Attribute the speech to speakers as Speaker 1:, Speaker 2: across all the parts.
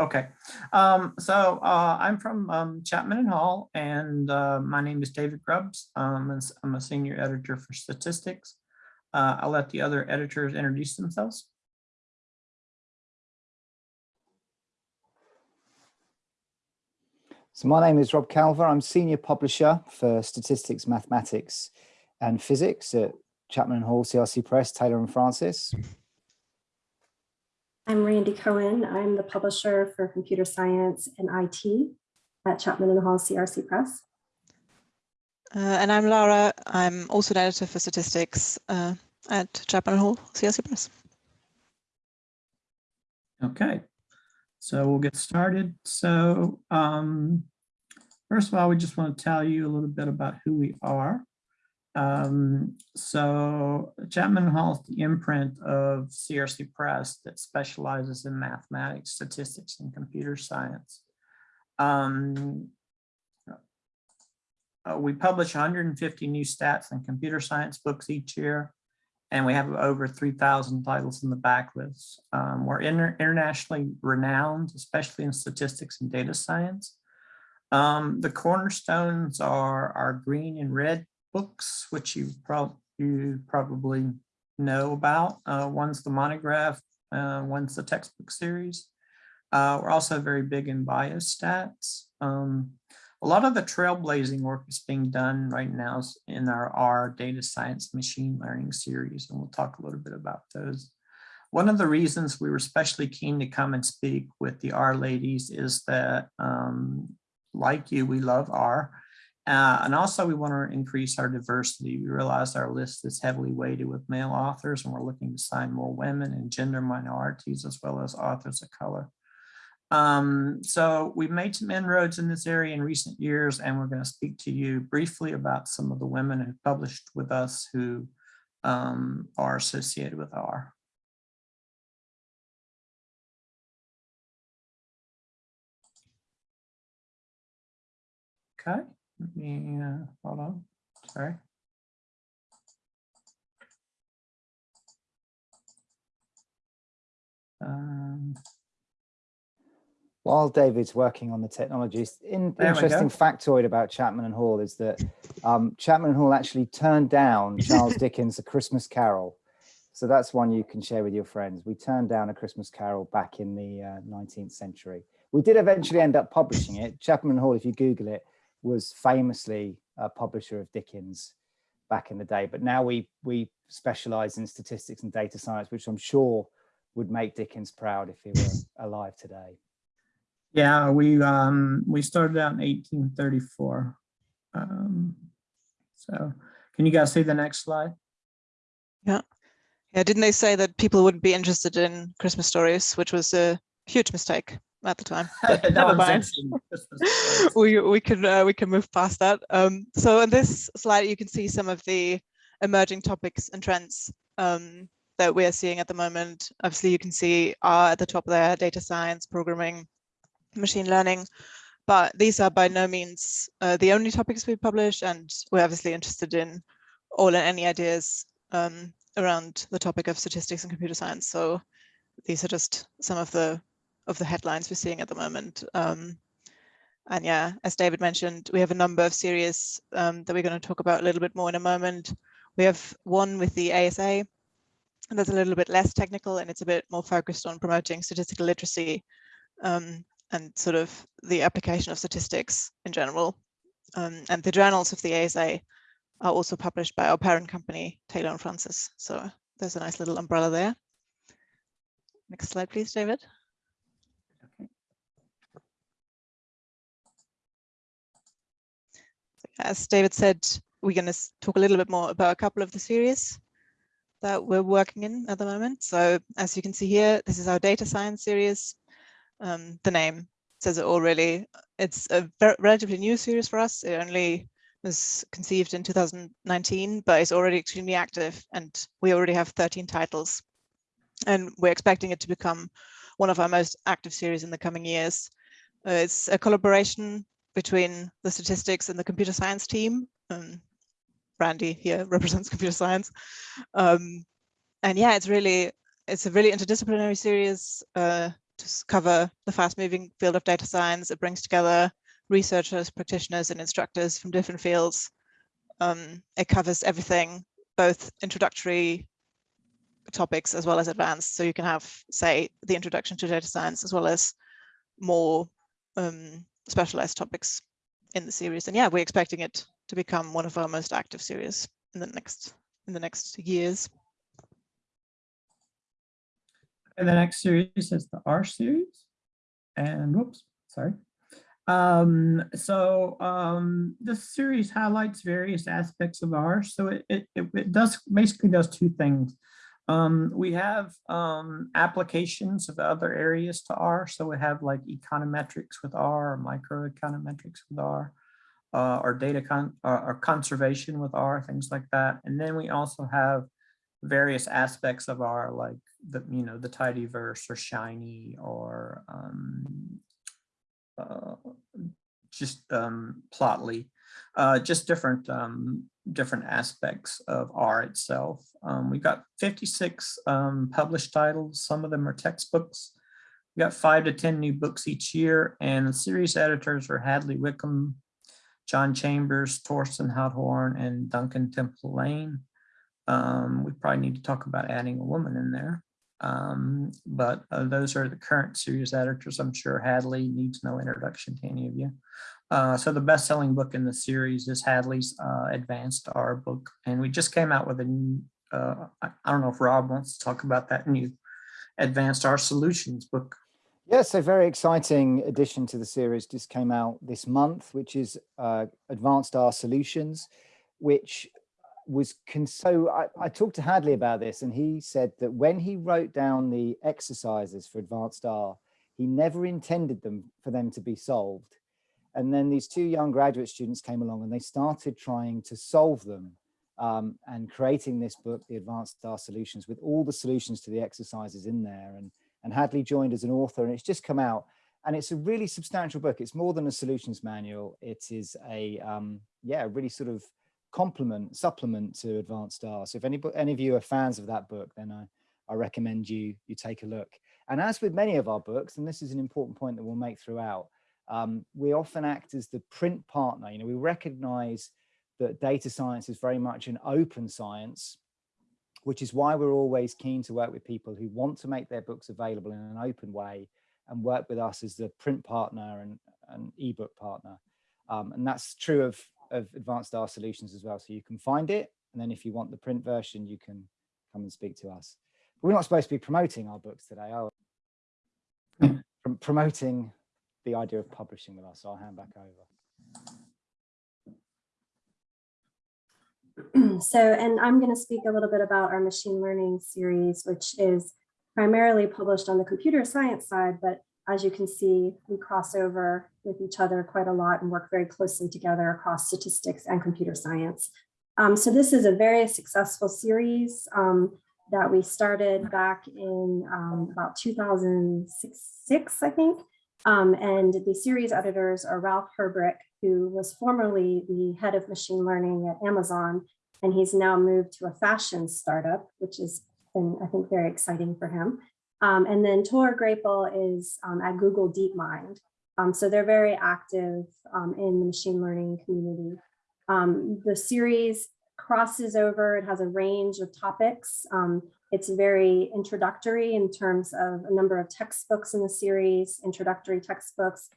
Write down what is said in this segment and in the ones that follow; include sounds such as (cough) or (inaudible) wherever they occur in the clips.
Speaker 1: Okay, um, so uh, I'm from um, Chapman and Hall, and uh, my name is David Grubbs. Um, I'm a senior editor for statistics. Uh, I'll let the other editors introduce themselves.
Speaker 2: So my name is Rob Calver. I'm senior publisher for statistics, mathematics and physics at Chapman and Hall, CRC Press, Taylor and Francis.
Speaker 3: I'm Randi Cohen. I'm the publisher for computer science and IT at Chapman and Hall CRC Press.
Speaker 4: Uh, and I'm Laura. I'm also an editor for statistics uh, at Chapman and Hall CRC Press.
Speaker 1: Okay, so we'll get started. So um, first of all, we just want to tell you a little bit about who we are. Um, so Chapman Hall is the imprint of CRC Press that specializes in mathematics, statistics, and computer science. Um, uh, we publish 150 new stats and computer science books each year, and we have over 3,000 titles in the backlist. Um, we're inter internationally renowned, especially in statistics and data science. Um, the cornerstones are our green and red books, which you, you probably know about. Uh, one's the monograph, uh, one's the textbook series. Uh, we're also very big in biostats. Um, a lot of the trailblazing work is being done right now in our R data science machine learning series, and we'll talk a little bit about those. One of the reasons we were especially keen to come and speak with the R ladies is that, um, like you, we love R. Uh, and also we want to increase our diversity. We realize our list is heavily weighted with male authors and we're looking to sign more women and gender minorities as well as authors of color. Um, so we've made some inroads in this area in recent years and we're going to speak to you briefly about some of the women who published with us who um, are associated with R. Okay. Let me, uh, hold on, sorry. Um,
Speaker 2: While David's working on the technologies, in, interesting factoid about Chapman and Hall is that um, Chapman and Hall actually turned down (laughs) Charles Dickens' A Christmas Carol. So that's one you can share with your friends. We turned down A Christmas Carol back in the uh, 19th century. We did eventually end up publishing it. Chapman and Hall, if you Google it, was famously a publisher of Dickens back in the day, but now we we specialize in statistics and data science, which I'm sure would make Dickens proud if he were (laughs) alive today.
Speaker 1: Yeah, we um we started out in 1834. Um, so can you guys see the next slide?
Speaker 4: Yeah. Yeah, didn't they say that people wouldn't be interested in Christmas stories, which was a huge mistake at the time. (laughs) never mind. (laughs) we we can uh, we can move past that. Um, so in this slide, you can see some of the emerging topics and trends um, that we are seeing at the moment. Obviously, you can see R at the top there, data science, programming, machine learning. But these are by no means uh, the only topics we publish, and we're obviously interested in all and any ideas um, around the topic of statistics and computer science. So these are just some of the of the headlines we're seeing at the moment. Um, and yeah, as David mentioned, we have a number of series um, that we're going to talk about a little bit more in a moment. We have one with the ASA, that's a little bit less technical and it's a bit more focused on promoting statistical literacy um, and sort of the application of statistics in general. Um, and the journals of the ASA are also published by our parent company, Taylor and Francis. So there's a nice little umbrella there. Next slide, please, David. As David said, we're going to talk a little bit more about a couple of the series that we're working in at the moment. So as you can see here, this is our data science series. Um, the name says it all really. It's a relatively new series for us. It only was conceived in 2019, but it's already extremely active and we already have 13 titles. And we're expecting it to become one of our most active series in the coming years. Uh, it's a collaboration between the statistics and the computer science team. Um, Brandy here represents computer science. Um, and yeah, it's really, it's a really interdisciplinary series uh, to cover the fast moving field of data science. It brings together researchers, practitioners and instructors from different fields. Um, it covers everything, both introductory topics as well as advanced. So you can have, say, the introduction to data science as well as more um, specialized topics in the series. And yeah, we're expecting it to become one of our most active series in the next in the next years.
Speaker 1: And the next series is the R series. And whoops, sorry. Um, so um, this series highlights various aspects of R. So it, it, it it does basically does two things. Um, we have um, applications of other areas to R. So we have like econometrics with R, or microeconometrics with R, uh, or data con or, or conservation with R, things like that. And then we also have various aspects of R, like the you know the tidyverse or shiny or um, uh, just um, plotly, uh, just different um, different aspects of R itself. Um, we got 56 um, published titles. Some of them are textbooks. We've got five to 10 new books each year and the series editors are Hadley Wickham, John Chambers, Torsten Hothorn, and Duncan Temple Lang. Um, we probably need to talk about adding a woman in there. Um, but uh, those are the current series editors. I'm sure Hadley needs no introduction to any of you. Uh, so the best-selling book in the series is Hadley's uh, Advanced R book, and we just came out with a new. Uh, I, don't know if Rob wants to talk about that new Advanced R Solutions book.
Speaker 2: Yes, a very exciting addition to the series just came out this month, which is uh, Advanced R Solutions, which was so I, I talked to Hadley about this and he said that when he wrote down the exercises for Advanced R, he never intended them for them to be solved. And then these two young graduate students came along and they started trying to solve them um, and creating this book, The Advanced R Solutions, with all the solutions to the exercises in there. And, and Hadley joined as an author and it's just come out. And it's a really substantial book. It's more than a solutions manual. It is a, um, yeah, really sort of complement, supplement to Advanced Star. So if any, any of you are fans of that book, then I, I recommend you, you take a look. And as with many of our books, and this is an important point that we'll make throughout, um, we often act as the print partner. You know, we recognize that data science is very much an open science, which is why we're always keen to work with people who want to make their books available in an open way and work with us as the print partner and an ebook partner. Um, and that's true of, of Advanced R Solutions as well. So you can find it. And then if you want the print version, you can come and speak to us. But we're not supposed to be promoting our books today, are we? Pr promoting the idea of publishing with us. So I'll hand back
Speaker 3: over. (clears throat) so, and I'm going to speak a little bit about our machine learning series, which is primarily published on the computer science side, but as you can see, we cross over with each other quite a lot and work very closely together across statistics and computer science. Um, so this is a very successful series um, that we started back in um, about 2006, I think. Um, and the series editors are Ralf Herbrich, who was formerly the head of machine learning at Amazon, and he's now moved to a fashion startup, which has been, I think, very exciting for him. Um, and then Thore Graepel is um, at Google DeepMind. Um, so they're very active um, in the machine learning community. Um, the series crosses over, it has a range of topics. Um, it's very introductory in terms of a number of textbooks in the series, introductory textbooks.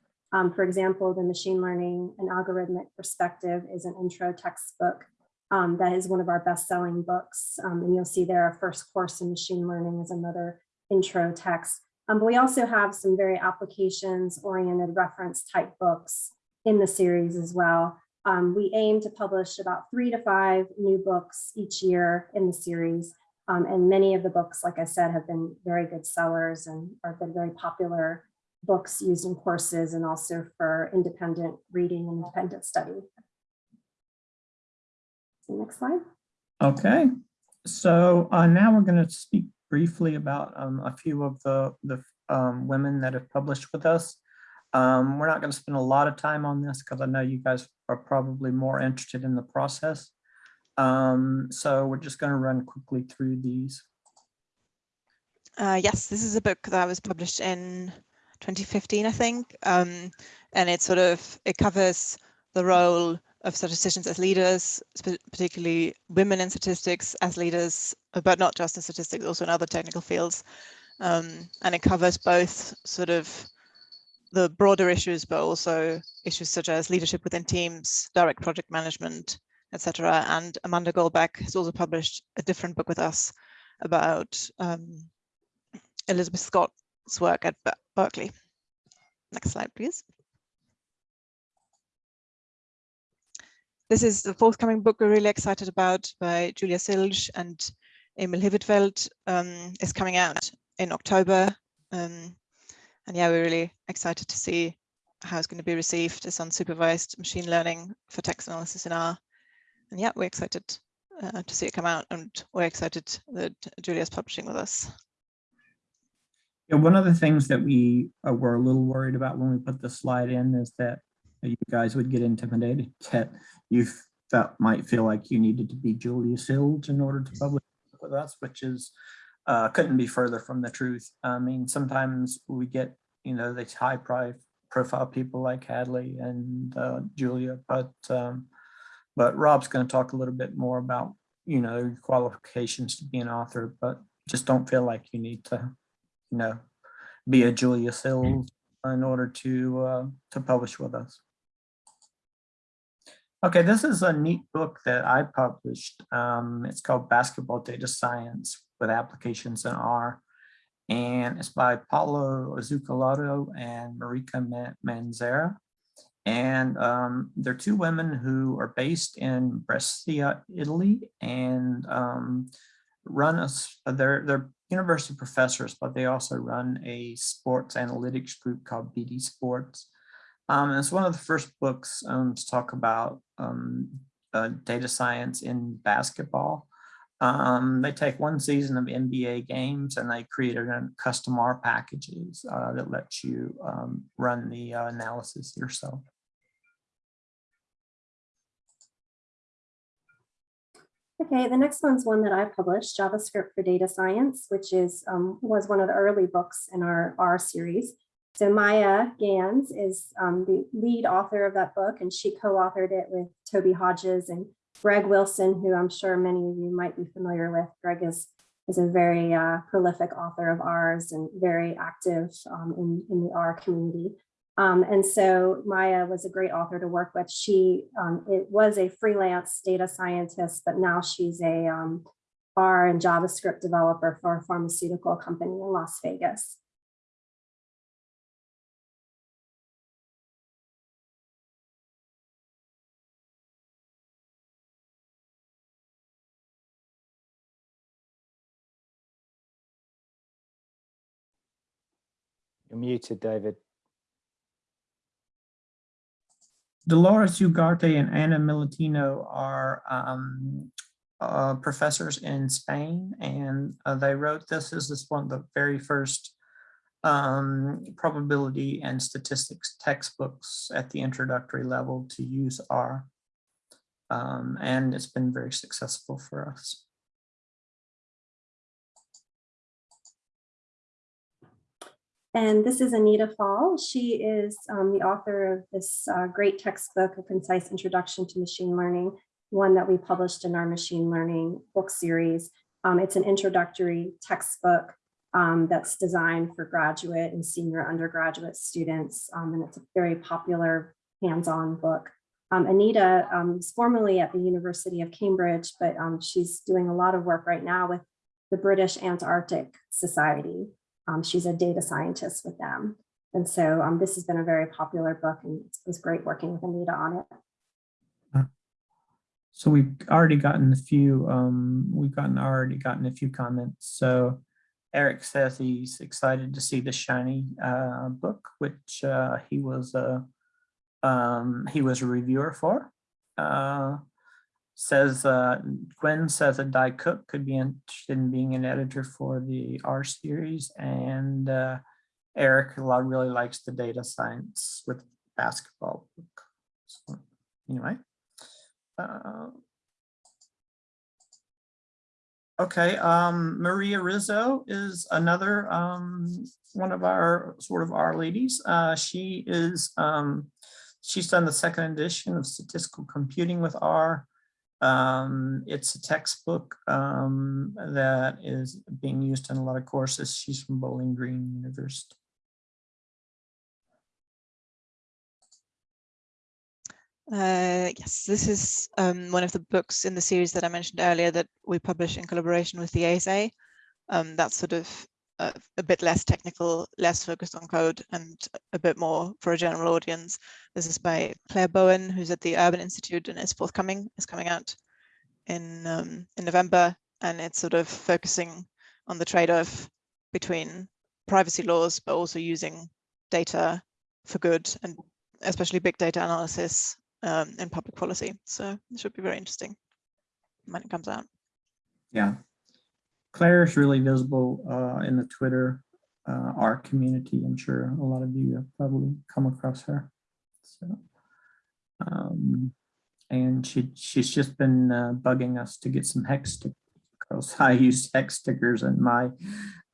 Speaker 3: for example, the machine learning and algorithmic perspective is an intro textbook that is one of our best-selling books. and you'll see there, our first course in machine learning is another intro text. Um, but we also have some very applications oriented reference type books in the series as well. Um, we aim to publish about three to five new books each year in the series. Um, and many of the books, like I said, have been very good sellers and are been very popular books used in courses and also for independent reading and independent study. So next slide.
Speaker 1: Okay, so uh, now we're going to speak briefly about um, a few of the, the um, women that have published with us. Um, we're not going to spend a lot of time on this because I know you guys are probably more interested in the process. Um, so we're just going to run quickly through these.
Speaker 4: Uh, yes, this is a book that was published in 2015, I think, um, and it sort of it covers the role of statisticians as leaders, particularly women in statistics as leaders, but not just in statistics, also in other technical fields. Um, and it covers both sort of the broader issues, but also issues such as leadership within teams, direct project management, etc. And Amanda Golbeck has also published a different book with us about um, Elizabeth Scott's work at Berkeley. Next slide, please. This is the forthcoming book we're really excited about by Julia Silge and Emil Hvitfeldt. Um, is coming out in October. Um, and yeah, we're really excited to see how it's going to be received. It's unsupervised machine learning for text analysis in R. And yeah, we're excited uh, to see it come out and we're excited that Julia's publishing with us.
Speaker 1: Yeah, one of the things that we uh, were a little worried about when we put the slide in is that you guys would get intimidated (laughs) that you felt might feel like you needed to be Julia Silge in order to publish with us, which is uh, couldn't be further from the truth. I mean, sometimes we get, you know, these high profile people like Hadley and uh, Julia, but um, but Rob's going to talk a little bit more about, you know, qualifications to be an author, but just don't feel like you need to, you know, be a Julia Silge in order to uh, to publish with us. Okay, this is a neat book that I published. Um, it's called Basketball Data Science with Applications in R. And it's by Paola Zuccolotto and Marica Manisera. And um, they're two women who are based in Brescia, Italy, and um, run a, they're, they're university professors, but they also run a sports analytics group called BD Sports. Um, and it's one of the first books um, to talk about um, uh, data science in basketball. Um, they take one season of NBA games and they created a custom R packages uh, that let you um, run the uh, analysis yourself.
Speaker 3: Okay, the next one's one that I published, JavaScript for Data Science, which is um, was one of the early books in our R series. So Maya Gans is um, the lead author of that book, and she co-authored it with Toby Hodges and Greg Wilson, who I'm sure many of you might be familiar with. Greg is, is a very uh, prolific author of ours and very active um, in, in the R community. Um, and so Maya was a great author to work with. She um, it was a freelance data scientist, but now she's a um, R and JavaScript developer for a pharmaceutical company in Las Vegas.
Speaker 2: You're muted, David.
Speaker 1: Dolores Ugarte and Ana Militino are um, uh, professors in Spain, and uh, they wrote this. This is one of the very first um, probability and statistics textbooks at the introductory level to use R. Um, and it's been very successful for us.
Speaker 3: And this is Anita Faul. She is um, the author of this uh, great textbook, A Concise Introduction to Machine Learning, one that we published in our machine learning book series. Um, it's an introductory textbook um, that's designed for graduate and senior undergraduate students, um, and it's a very popular hands-on book. Um, Anita um, is formerly at the University of Cambridge, but she's doing a lot of work right now with the British Antarctic Society. Um, she's a data scientist with them. And so um, this has been a very popular book and it was great working with Anita on it.
Speaker 1: So we've already gotten a few, um, we've gotten already gotten a few comments. So Eric says he's excited to see the shiny uh, book, which uh, he was a um, he was a reviewer for. Says uh, Gwen says that Di Cook could be interested in being an editor for the R series, and uh, Eric really likes the data science with basketball book. So anyway, uh, Okay, um, Maria Rizzo is another, um, one of our, sort of R ladies. Uh, she is, um, she's done the second edition of statistical computing with R. Um, it's a textbook, um, that is being used in a lot of courses. She's from Bowling Green University.
Speaker 4: Uh, yes, this is um, one of the books in the series that I mentioned earlier that we publish in collaboration with the ASA. Um, that's sort of uh, a bit less technical, less focused on code and a bit more for a general audience. This is by Claire Bowen, who's at the Urban Institute and is forthcoming, is coming out in, um, in November. And it's sort of focusing on the trade-off between privacy laws, but also using data for good and especially big data analysis um, in public policy. So it should be very interesting when it comes out.
Speaker 1: Yeah. Claire is really visible uh, in the Twitter, uh, R community. I'm sure a lot of you have probably come across her. So, um, and she she's just been uh, bugging us to get some hex stickers because (laughs) I use hex stickers in my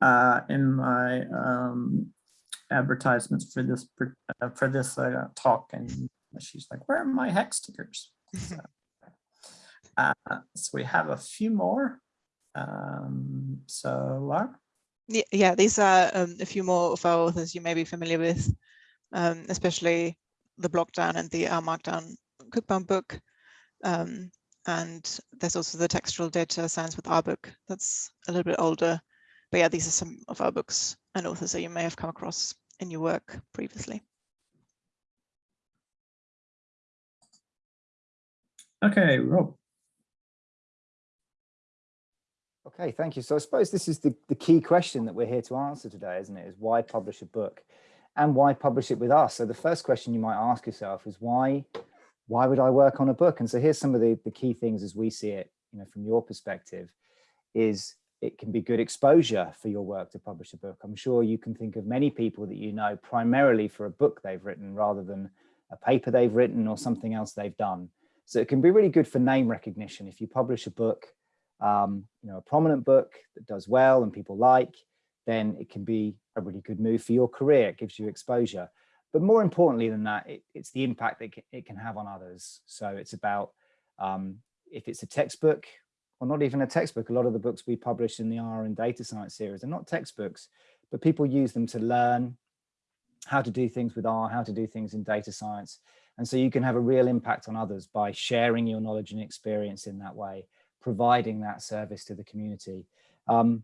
Speaker 1: uh, in my um, advertisements for this uh, for this uh, talk, and she's like, "Where are my hex stickers?" So, (laughs) uh, so we have a few more. Um, so Laura?
Speaker 4: Yeah, yeah, these are um, a few more of our authors you may be familiar with, um, especially the Bookdown and the R Markdown Cookbook book. Um, and there's also the textual data science with R book that's a little bit older. But yeah, these are some of our books and authors that you may have come across in your work previously.
Speaker 1: Okay, Rob.
Speaker 2: Okay, thank you. So I suppose this is the, the key question that we're here to answer today, isn't it? Is why publish a book and why publish it with us? So the first question you might ask yourself is why, why would I work on a book? And so here's some of the, the key things as we see it, you know, from your perspective, is it can be good exposure for your work to publish a book. I'm sure you can think of many people that you know primarily for a book they've written rather than a paper they've written or something else they've done. So it can be really good for name recognition. If you publish a book, um, you know, a prominent book that does well and people like, then it can be a really good move for your career. It gives you exposure. But more importantly than that, it, it's the impact that it can have on others. So it's about um, if it's a textbook or not even a textbook, a lot of the books we publish in the R and data science series are not textbooks, but people use them to learn how to do things with R, how to do things in data science. And so you can have a real impact on others by sharing your knowledge and experience in that way, providing that service to the community. Um,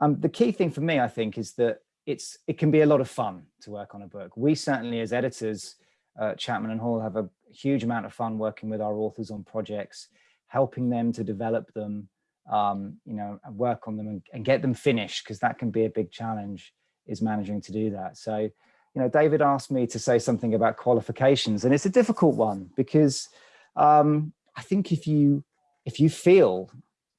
Speaker 2: um, the key thing for me, I think, is that it's it can be a lot of fun to work on a book. We certainly, as editors, uh, Chapman and Hall have a huge amount of fun working with our authors on projects, helping them to develop them, um, you know, and work on them and, and get them finished, because that can be a big challenge, is managing to do that. So, you know, David asked me to say something about qualifications, and it's a difficult one because um, I think if you if you feel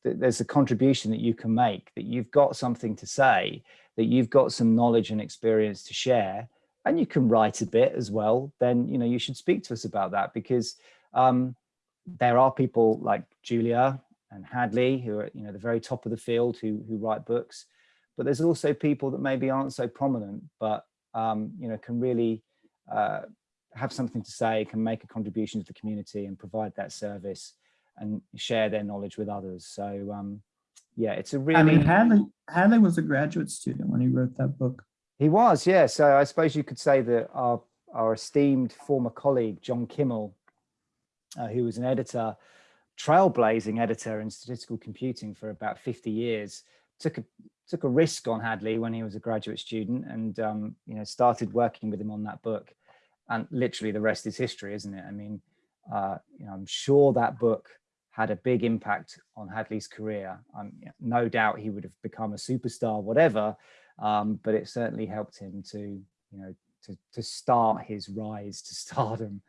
Speaker 2: that there's a contribution that you can make, that you've got something to say, that you've got some knowledge and experience to share, and you can write a bit as well, then you know you should speak to us about that because um, there are people like Julia and Hadley who are you know the very top of the field who who write books, but there's also people that maybe aren't so prominent, but um, you know can really uh, have something to say, can make a contribution to the community and provide that service and share their knowledge with others. So um, yeah, it's a really.
Speaker 1: I mean, Hadley Hadley was a graduate student when he wrote that book.
Speaker 2: He was, yeah. So I suppose you could say that our our esteemed former colleague John Kimmel, uh, who was an editor, trailblazing editor in statistical computing for about 50 years, took a took a risk on Hadley when he was a graduate student, and um, you know started working with him on that book. And literally, the rest is history, isn't it? I mean, uh, you know, I'm sure that book had a big impact on Hadley's career. Um, no doubt he would have become a superstar, whatever, um, but it certainly helped him to, you know, to, to start his rise to (laughs) stardom.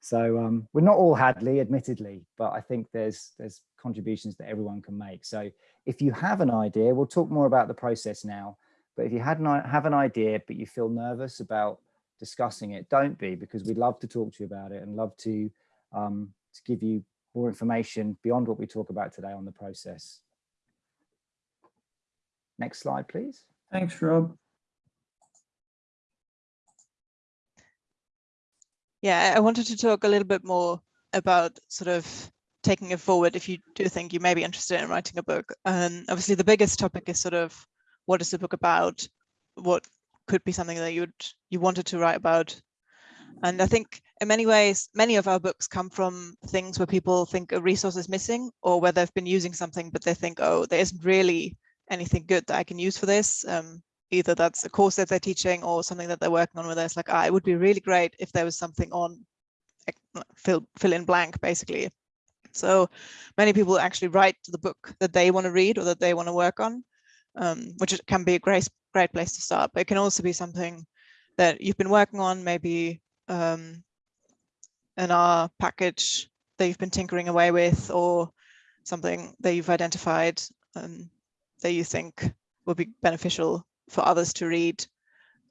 Speaker 2: So um, we're not all Hadley, admittedly, but I think there's there's contributions that everyone can make. So if you have an idea, we'll talk more about the process now. But if you had not have an idea, but you feel nervous about discussing it, don't be, because we'd love to talk to you about it and love to um, to give you more information beyond what we talk about today on the process. Next slide, please.
Speaker 1: Thanks, Rob.
Speaker 4: Yeah, I wanted to talk a little bit more about sort of taking it forward if you do think you may be interested in writing a book. Um, obviously, the biggest topic is sort of what is the book about? What could be something that you'd you wanted to write about? And I think in many ways, many of our books come from things where people think a resource is missing or where they've been using something, but they think, oh, there isn't really anything good that I can use for this. Um, either that's a course that they're teaching or something that they're working on with us. like, ah, it would be really great if there was something on fill, fill in blank, basically. So many people actually write the book that they want to read or that they want to work on, um, which can be a great, great place to start. But it can also be something that you've been working on, maybe um, an R package that you've been tinkering away with, or something that you've identified um, that you think will be beneficial for others to read.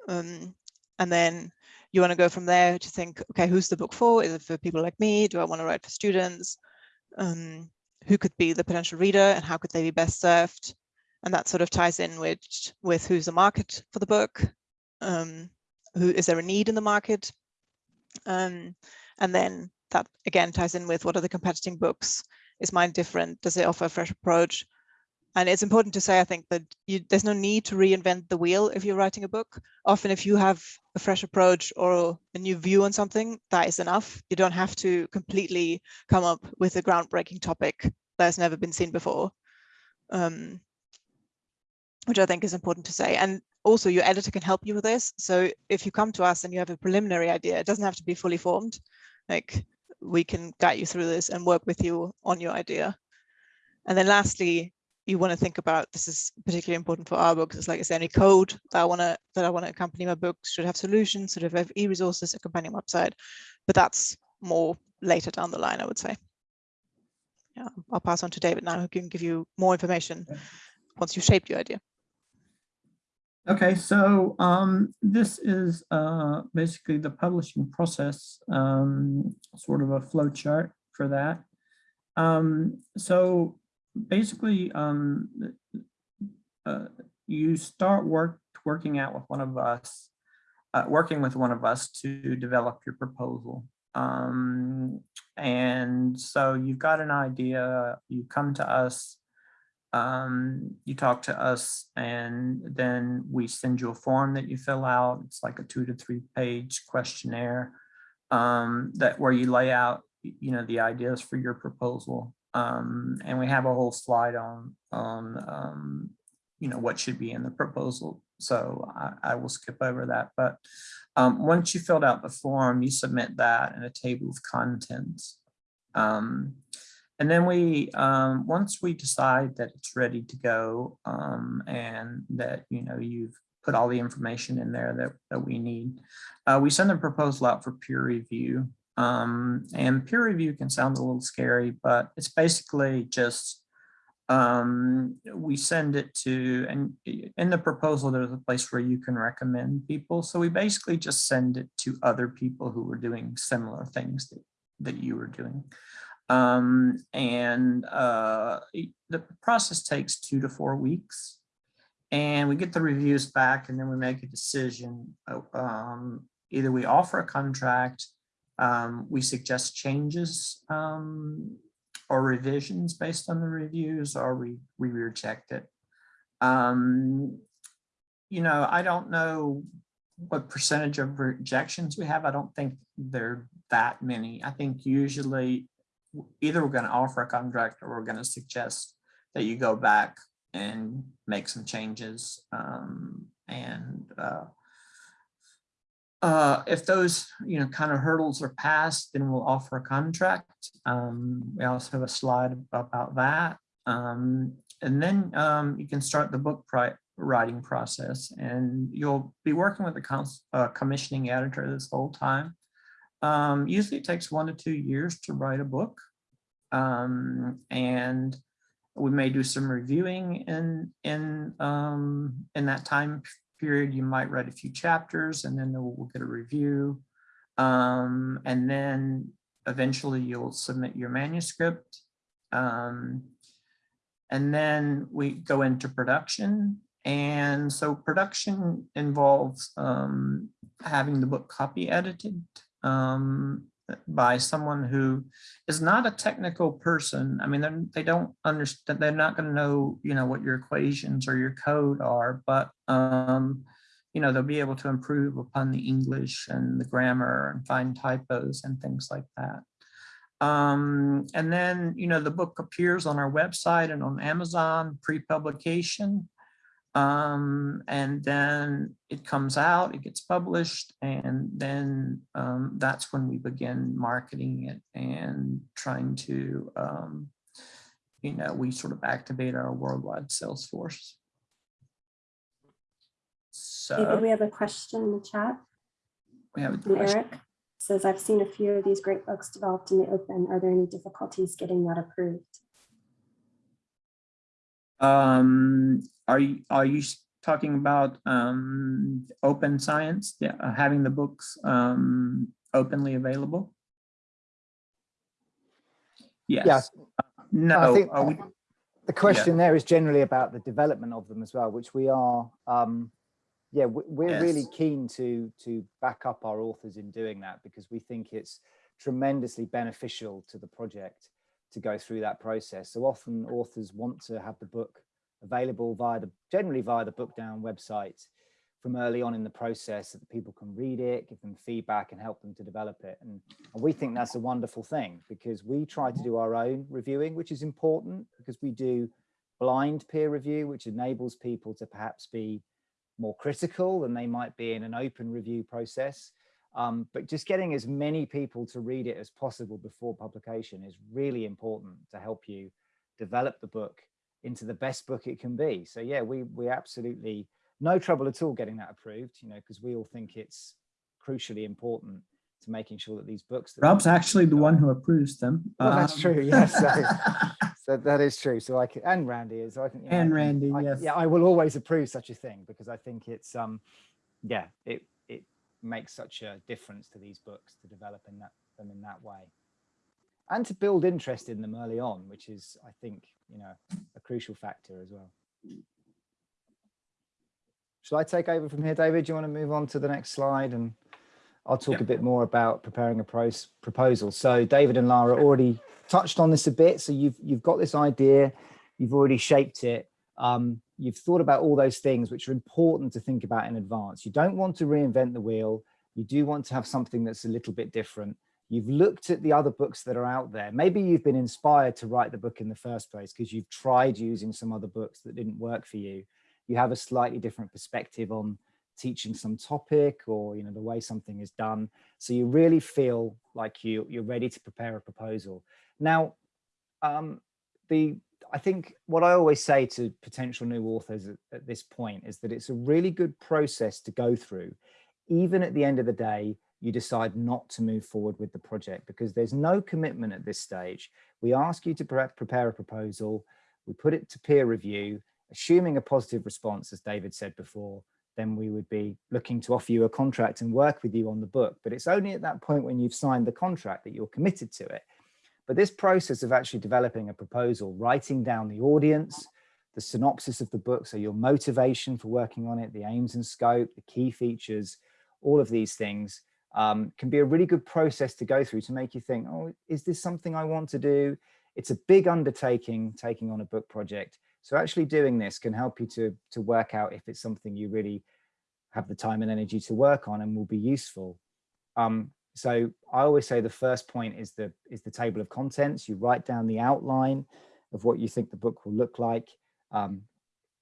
Speaker 4: Um, and then you want to go from there to think, okay, who's the book for? Is it for people like me? Do I want to write for students? Um, who could be the potential reader and how could they be best served? And that sort of ties in with, with who's the market for the book? Um, who is there a need in the market? Um, and then that again ties in with what are the competing books? Is mine different? Does it offer a fresh approach? And it's important to say, I think, that you, there's no need to reinvent the wheel if you're writing a book. Often if you have a fresh approach or a new view on something, that is enough. You don't have to completely come up with a groundbreaking topic that has never been seen before, um, which I think is important to say. And also your editor can help you with this. So if you come to us and you have a preliminary idea, it doesn't have to be fully formed. Like we can guide you through this and work with you on your idea. And then lastly, you want to think about this is particularly important for our books. It's like, is there any code that I want to that I want to accompany my books? Should have solutions, should have e-resources, a companion website, but that's more later down the line, I would say. Yeah, I'll pass on to David now, who can give you more information once you've shaped your idea.
Speaker 1: Okay, so um, this is uh, basically the publishing process, um, sort of a flow chart for that. Um, so basically, um, uh, you start work working out with one of us, uh, working with one of us to develop your proposal. Um, and so you've got an idea, you come to us, um, you talk to us and then we send you a form that you fill out. It's like a two to three page questionnaire um, that where you lay out, you know, the ideas for your proposal. Um, and we have a whole slide on, on um, you know, what should be in the proposal. So I, I will skip over that. But um, once you filled out the form, you submit that in a table of contents. Um, and then we, um, once we decide that it's ready to go um, and that, you know, you've put all the information in there that, that we need, uh, we send the proposal out for peer review. Um, and peer review can sound a little scary, but it's basically just um, we send it to, and in the proposal, there's a place where you can recommend people. So we basically just send it to other people who are doing similar things that, that you were doing. Um, and uh, the process takes two to four weeks. And we get the reviews back and then we make a decision. Um, either we offer a contract um, we suggest changes um, or revisions based on the reviews or we, we reject it. Um, you know, I don't know what percentage of rejections we have. I don't think there are that many. I think usually either we're going to offer a contract or we're going to suggest that you go back and make some changes um, and uh, uh, if those, you know, kind of hurdles are passed, then we'll offer a contract. Um, we also have a slide about that. Um, and then um, you can start the book writing process and you'll be working with the uh, commissioning editor this whole time. Um, usually it takes one to two years to write a book. Um, and we may do some reviewing in, in, um, in that time period, you might write a few chapters and then we'll get a review. Um, and then eventually you'll submit your manuscript. Um, and then we go into production and so production involves um, having the book copy edited um, by someone who is not a technical person. I mean, they don't understand, they're not going to know, you know, what your equations or your code are, but, um, you know, they'll be able to improve upon the English and the grammar and find typos and things like that. Um, and then, you know, the book appears on our website and on Amazon pre-publication. Um, and then it comes out, it gets published, and then um, that's when we begin marketing it and trying to, um, you know, we sort of activate our worldwide sales force. So
Speaker 3: David, we have a question in the chat.
Speaker 1: We have a question.
Speaker 3: Eric says, I've seen a few of these great books developed in the open. Are there any difficulties getting that approved?
Speaker 1: Um, are you are you talking about um, open science? Yeah, uh, having the books um, openly available. Yes.
Speaker 2: Yeah.
Speaker 1: No.
Speaker 2: I think
Speaker 1: we,
Speaker 2: the question there is generally about the development of them as well, which we are. Um, yeah, we're yes. really keen to to back up our authors in doing that because we think it's tremendously beneficial to the project to go through that process. So often authors want to have the book available via the generally via the Bookdown website from early on in the process so that people can read it, give them feedback and help them to develop it. And, and we think that's a wonderful thing because we try to do our own reviewing, which is important because we do blind peer review, which enables people to perhaps be more critical than they might be in an open review process. Um, but just getting as many people to read it as possible before publication is really important to help you develop the book into the best book it can be. So yeah, we we absolutely no trouble at all getting that approved, you know, because we all think it's crucially important to making sure that these books. That
Speaker 1: Rob's actually the one who approves them.
Speaker 2: Well, um, that's true. Yes, so, (laughs) so, that is true. So I can, and Randi is. So I can,
Speaker 1: and
Speaker 2: know,
Speaker 1: Randi,
Speaker 2: I,
Speaker 1: yes.
Speaker 2: Yeah, I will always approve such a thing because I think it's um, yeah, it it makes such a difference to these books to develop in that them in that way and to build interest in them early on, which is, I think, you know, a crucial factor as well. Shall I take over from here, David? Do you want to move on to the next slide? And I'll talk a bit more about preparing a proposal. So David and Lara already touched on this a bit. So you've, you've got this idea, you've already shaped it. Um, you've thought about all those things which are important to think about in advance. You don't want to reinvent the wheel. You do want to have something that's a little bit different. You've looked at the other books that are out there. Maybe you've been inspired to write the book in the first place because you've tried using some other books that didn't work for you you have a slightly different perspective on teaching some topic or you know the way something is done so you really feel like you you're ready to prepare a proposal now um the i think what i always say to potential new authors at, at this point is that it's a really good process to go through even at the end of the day you decide not to move forward with the project because there's no commitment at this stage we ask you to pre prepare a proposal we put it to peer review assuming a positive response, as David said before, then we would be looking to offer you a contract and work with you on the book. But it's only at that point when you've signed the contract that you're committed to it. But this process of actually developing a proposal, writing down the audience, the synopsis of the book, so your motivation for working on it, the aims and scope, the key features, all of these things um, can be a really good process to go through to make you think, oh, is this something I want to do? It's a big undertaking taking on a book project, so actually doing this can help you to, to work out if it's something you really have the time and energy to work on and will be useful. Um, so I always say the first point is the, is the table of contents. You write down the outline of what you think the book will look like. Um,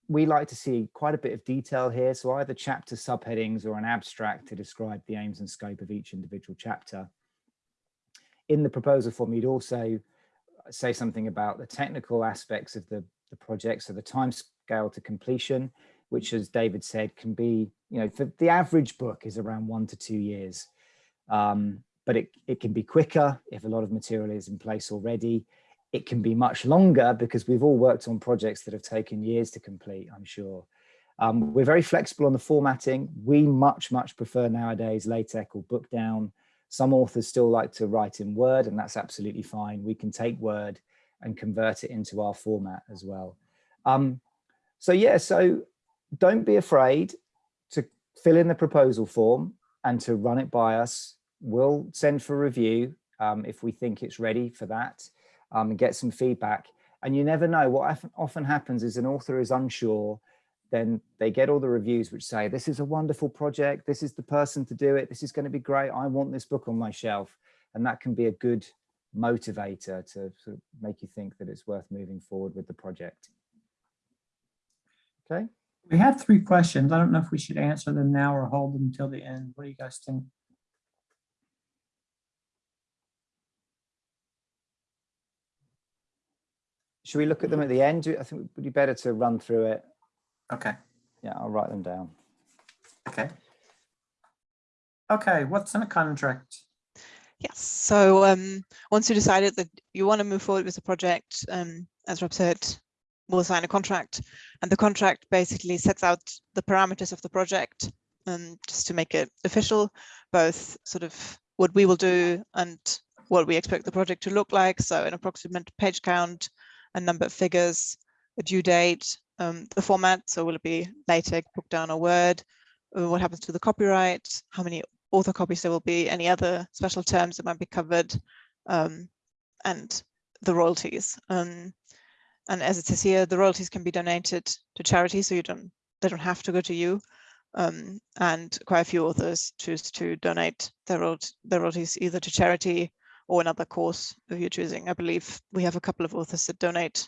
Speaker 2: we like to see quite a bit of detail here. So either chapter subheadings or an abstract to describe the aims and scope of each individual chapter. In the proposal form, you'd also say something about the technical aspects of the the project. So the time scale to completion, which as David said, can be, you know, for the average book is around one to two years. Um, but it, it can be quicker if a lot of material is in place already. It can be much longer because we've all worked on projects that have taken years to complete, I'm sure. Um, we're very flexible on the formatting. We much, much prefer nowadays LaTeX or Bookdown. Some authors still like to write in Word and that's absolutely fine. We can take Word and convert it into our format as well. Um, so yeah, so don't be afraid to fill in the proposal form and to run it by us. We'll send for review um, if we think it's ready for that um, and get some feedback. And you never know what often happens is an author is unsure, then they get all the reviews which say, this is a wonderful project. This is the person to do it. This is going to be great. I want this book on my shelf. And that can be a good motivator to sort of make you think that it's worth moving forward with the project. Okay.
Speaker 1: We have three questions. I don't know if we should answer them now or hold them until the end. What do you guys think?
Speaker 2: Should we look at them at the end? I think it would be better to run through it.
Speaker 1: Okay.
Speaker 2: Yeah, I'll write them down.
Speaker 1: Okay. Okay, what's in a contract?
Speaker 4: Yes, so um, once you decided that you want to move forward with the project, um, as Rob said, we'll sign a contract and the contract basically sets out the parameters of the project um, just to make it official, both sort of what we will do and what we expect the project to look like. So an approximate page count, a number of figures, a due date, um, the format. So will it be LaTeX, Bookdown or Word? Uh, what happens to the copyright? How many author copies there will be? Any other special terms that might be covered? Um, and the royalties. Um, and as it says here, the royalties can be donated to charity, so you don't they don't have to go to you. Um, and quite a few authors choose to donate their royalties either to charity or another course if you're choosing. I believe we have a couple of authors that donate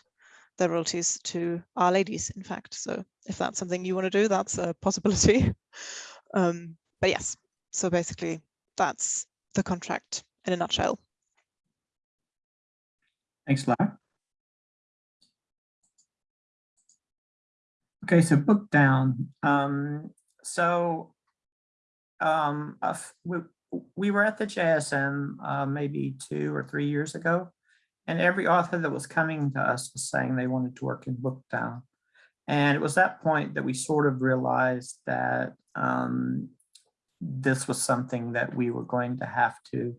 Speaker 4: their royalties to R ladies, in fact. So if that's something you want to do, that's a possibility. (laughs) um, but yes, so basically that's the contract in a nutshell.
Speaker 1: Thanks, Lara. Okay, so Bookdown. Um, so um, we, we were at the JSM uh, maybe two or three years ago, and every author that was coming to us was saying they wanted to work in Bookdown. And it was that point that we sort of realized that um, this was something that we were going to have to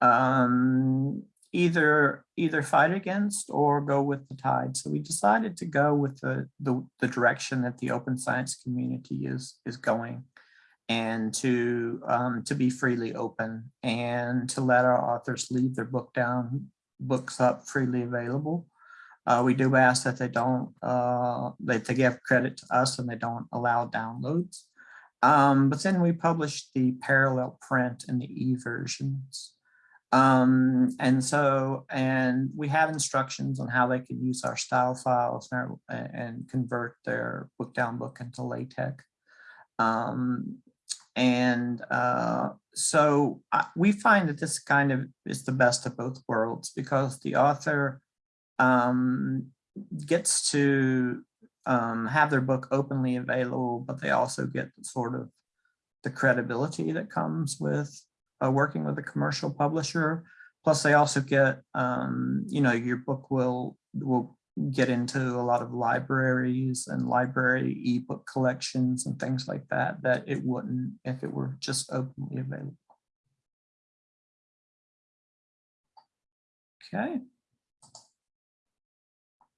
Speaker 1: um, either either fight against or go with the tide. So we decided to go with the, the, the direction that the open science community is, is going and to um, to be freely open and to let our authors leave their Bookdown books up freely available. Uh, we do ask that they don't uh, that they give credit to us and they don't allow downloads. Um, but then we publish the parallel print and the e-versions. Um, and so, and we have instructions on how they can use our style files and, and convert their Bookdown book into LaTeX. Um, and uh, so I, we find that this kind of is the best of both worlds because the author um, gets to um, have their book openly available, but they also get sort of the credibility that comes with uh, working with a commercial publisher. Plus they also get, um, you know, your book will, will get into a lot of libraries and library ebook collections and things like that, that it wouldn't if it were just openly available. Okay.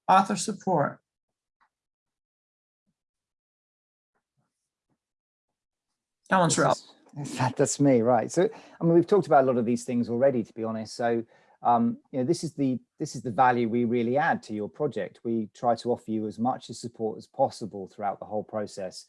Speaker 1: Author support. That one's.
Speaker 2: That, that's me, right. So, I mean, we've talked about a lot of these things already, to be honest. So, um, you know, this is the this is the value we really add to your project. We try to offer you as much support as possible throughout the whole process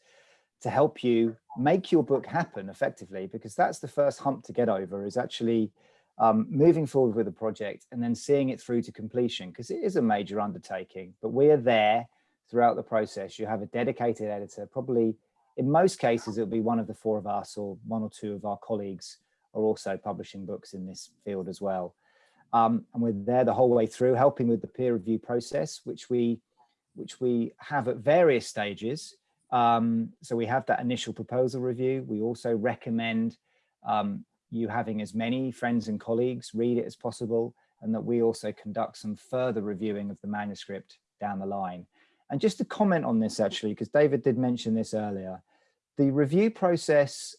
Speaker 2: to help you make your book happen effectively, because that's the first hump to get over is actually um, moving forward with the project and then seeing it through to completion, because it is a major undertaking, but we are there throughout the process. You have a dedicated editor, probably in most cases, it'll be one of the four of us or one or two of our colleagues are also publishing books in this field as well. Um, and we're there the whole way through helping with the peer review process, which we which we have at various stages. Um, so we have that initial proposal review. We also recommend um, you having as many friends and colleagues read it as possible, and that we also conduct some further reviewing of the manuscript down the line. And just to comment on this actually, because David did mention this earlier, the review process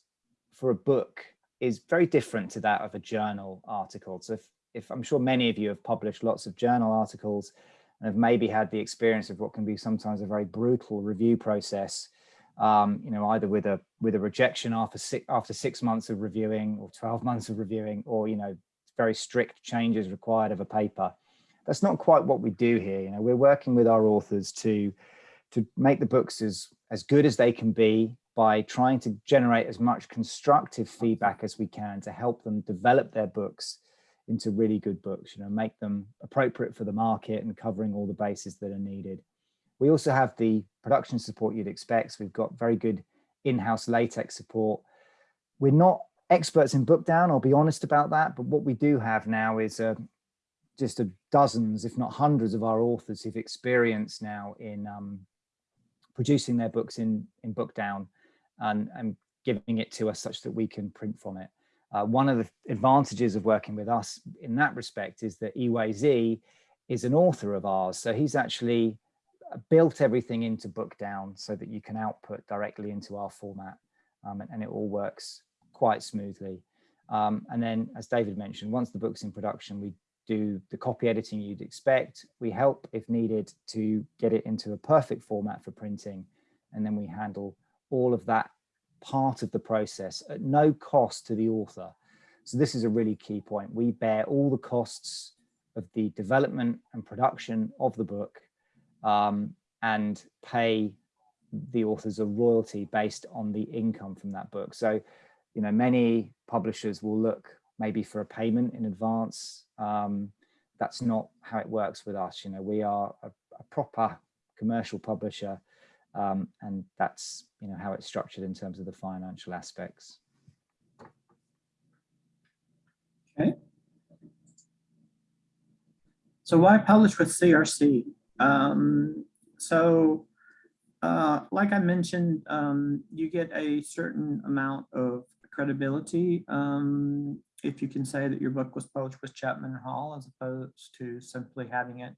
Speaker 2: for a book is very different to that of a journal article. So if if I'm sure many of you have published lots of journal articles and have maybe had the experience of what can be sometimes a very brutal review process, um, you know, either with a with a rejection after six after six months of reviewing or 12 (laughs) months of reviewing, or you know, very strict changes required of a paper. That's not quite what we do here. You know, we're working with our authors to to make the books as as good as they can be by trying to generate as much constructive feedback as we can to help them develop their books into really good books, you know, make them appropriate for the market and covering all the bases that are needed. We also have the production support you'd expect. So we've got very good in-house LaTeX support. We're not experts in Bookdown, I'll be honest about that, but what we do have now is uh, just a dozens, if not hundreds of our authors who've experienced now in um, producing their books in, in Bookdown and, and giving it to us such that we can print from it. Uh, one of the advantages of working with us in that respect is that Zi is an author of ours. So he's actually uh, built everything into Bookdown so that you can output directly into our format um, and, and, it all works quite smoothly. Um, and then, as David mentioned, once the book's in production, we do the copy editing you'd expect. We help, if needed, to get it into a perfect format for printing. And then we handle all of that part of the process at no cost to the author. So this is a really key point. We bear all the costs of the development and production of the book um, and pay the authors a royalty based on the income from that book. So, you know, many publishers will look maybe for a payment in advance. Um, that's not how it works with us. You know, we are a, a proper commercial publisher um, and that's you know how it's structured in terms of the financial aspects.
Speaker 1: Okay. So why publish with CRC? Um, so uh, like I mentioned, um, you get a certain amount of credibility um, if you can say that your book was published with Chapman Hall as opposed to simply having it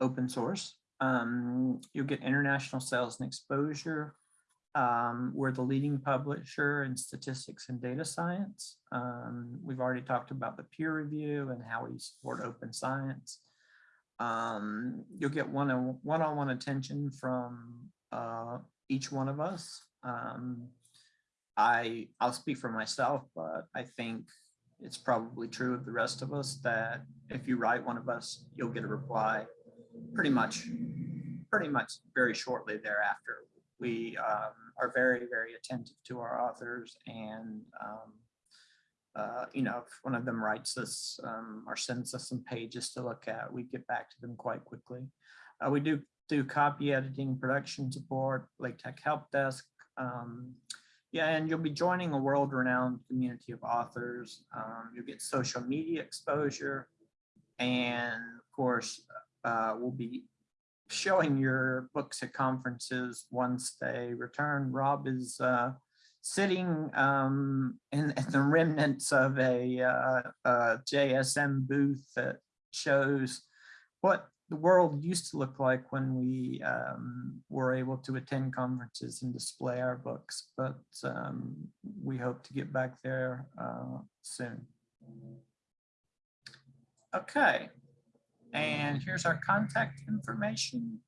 Speaker 1: open source. Um, you'll get international sales and exposure. Um, we're the leading publisher in statistics and data science. Um, we've already talked about the peer review and how we support open science. Um, you'll get one-on-one -on -one attention from uh, each one of us. Um, I, I'll speak for myself, but I think it's probably true of the rest of us that if you write one of us, you'll get a reply pretty much, pretty much very shortly thereafter. We um, are very, very attentive to our authors and, um, uh, you know, if one of them writes us um, or sends us some pages to look at, we get back to them quite quickly. Uh, we do do copy editing, production support, LaTeX help desk. Um, yeah, and you'll be joining a world-renowned community of authors. Um, you'll get social media exposure, and of course, uh, will be showing your books at conferences once they return. Rob is uh, sitting um, in, in, the remnants of a, uh, a, JSM booth that shows what the world used to look like when we um, were able to attend conferences and display our books, but um, we hope to get back there uh, soon. Okay, and here's our contact information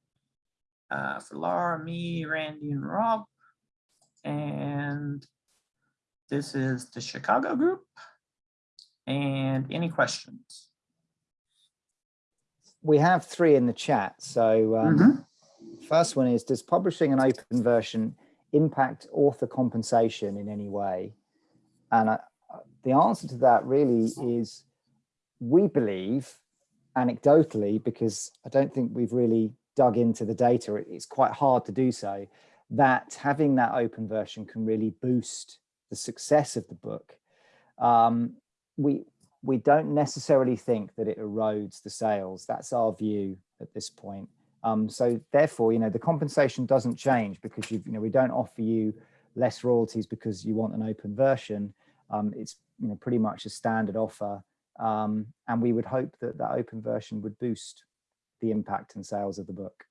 Speaker 1: uh, for Laura, me, Randi, and Rob. And this is the Chicago group. And any questions?
Speaker 2: We have three in the chat. So um, mm -hmm. first one is, does publishing an open version impact author compensation in any way? And uh, the answer to that really is, we believe anecdotally, because I don't think we've really dug into the data, it's quite hard to do so, that having that open version can really boost the success of the book. Um, we, we don't necessarily think that it erodes the sales. That's our view at this point. Um, so therefore, you know, the compensation doesn't change because you, you know, we don't offer you less royalties because you want an open version. Um, it's, you know, pretty much a standard offer um, and we would hope that that open version would boost the impact and sales of the book.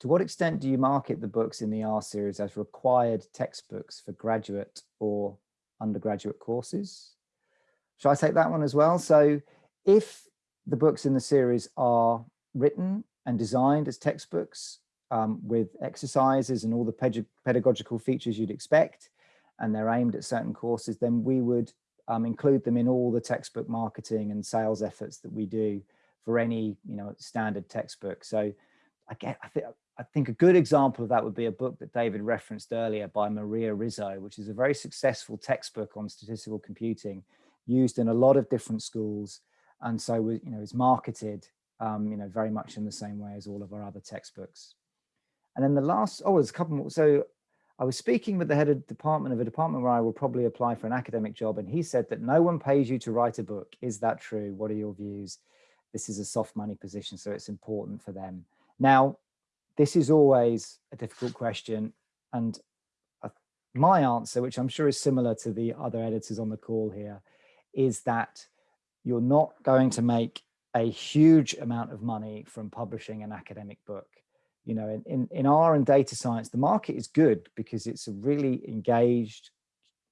Speaker 2: To what extent do you market the books in the R series as required textbooks for graduate or undergraduate courses? Shall I take that one as well? So if the books in the series are written and designed as textbooks, um, with exercises and all the pedagogical features you'd expect, and they're aimed at certain courses, then we would um, include them in all the textbook marketing and sales efforts that we do for any you know standard textbook. So I get I think I think a good example of that would be a book that David referenced earlier by Maria Rizzo, which is a very successful textbook on statistical computing used in a lot of different schools. And so, you know, is marketed, um, you know, very much in the same way as all of our other textbooks. And then the last, oh, there's a couple more. So I was speaking with the head of department of a department where I will probably apply for an academic job. And he said that no one pays you to write a book. Is that true? What are your views? This is a soft money position, so it's important for them. Now, this is always a difficult question. And uh, my answer, which I'm sure is similar to the other editors on the call here, is that you're not going to make a huge amount of money from publishing an academic book. You know, in, in, R and data science, the market is good because it's a really engaged,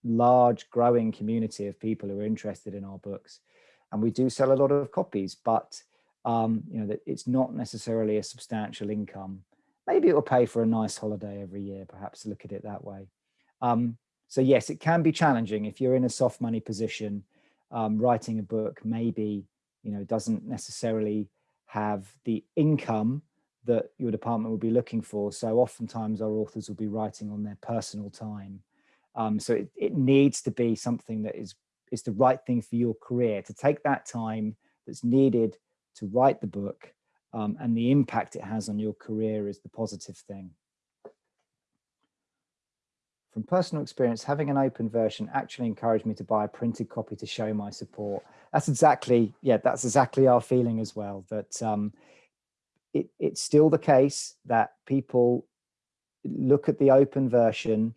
Speaker 2: large, growing community of people who are interested in our books. And we do sell a lot of copies, but um, you know, that it's not necessarily a substantial income. Maybe it will pay for a nice holiday every year, perhaps look at it that way. Um, so yes, it can be challenging if you're in a soft money position, um, writing a book maybe, you know, doesn't necessarily have the income that your department will be looking for. So oftentimes our authors will be writing on their personal time. Um, so it, it needs to be something that is, is the right thing for your career, to take that time that's needed to write the book um, and the impact it has on your career is the positive thing. From personal experience, having an open version actually encouraged me to buy a printed copy to show my support. That's exactly, yeah, that's exactly our feeling as well, that um, it, it's still the case that people look at the open version